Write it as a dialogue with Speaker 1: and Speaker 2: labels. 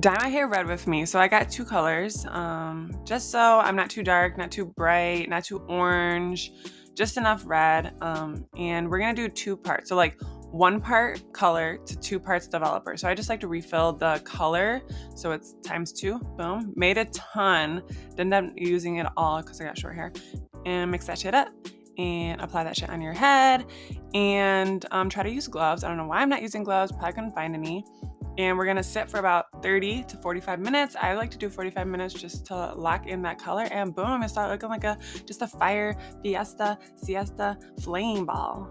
Speaker 1: dye my hair red with me. So I got two colors, um, just so I'm not too dark, not too bright, not too orange, just enough red. Um, and we're gonna do two parts. So like one part color to two parts developer. So I just like to refill the color. So it's times two, boom. Made a ton, didn't end up using it all because I got short hair. And mix that shit up and apply that shit on your head and um, try to use gloves. I don't know why I'm not using gloves, probably couldn't find any. And we're gonna sit for about 30 to 45 minutes. I like to do 45 minutes just to lock in that color and boom, it start looking like a just a fire fiesta siesta flame ball.